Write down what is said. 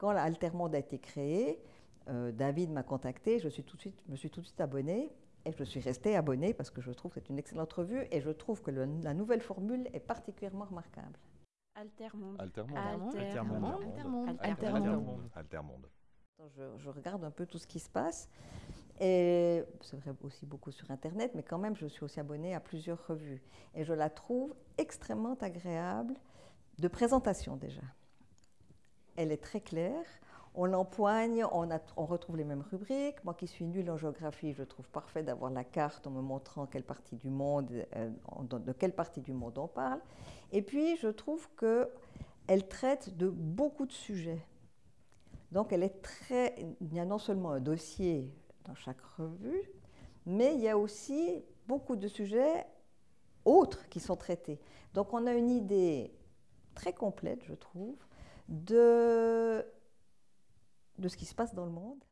Quand l'Altermonde a été créé, euh, David m'a contacté, je suis tout de suite, me suis tout de suite abonnée et je suis restée abonnée parce que je trouve que c'est une excellente revue et je trouve que le, la nouvelle formule est particulièrement remarquable. Altermonde. Altermonde. Altermonde. Altermonde. Altermonde. Altermonde. Je, je regarde un peu tout ce qui se passe et c'est vrai aussi beaucoup sur Internet, mais quand même, je suis aussi abonnée à plusieurs revues. Et je la trouve extrêmement agréable de présentation déjà. Elle est très claire. On l'empoigne, on, retrouve les mêmes rubriques. Moi qui suis nulle en géographie, je trouve parfait d'avoir la carte en me montrant quelle partie du monde, euh, de quelle partie du monde on parle. Et puis, je trouve qu'elle traite de beaucoup de sujets. Donc, elle est très. Il y a non seulement un dossier dans chaque revue, mais il y a aussi beaucoup de sujets autres qui sont traités. Donc, on a une idée très complète, je trouve, de, ce qui se passe dans le monde.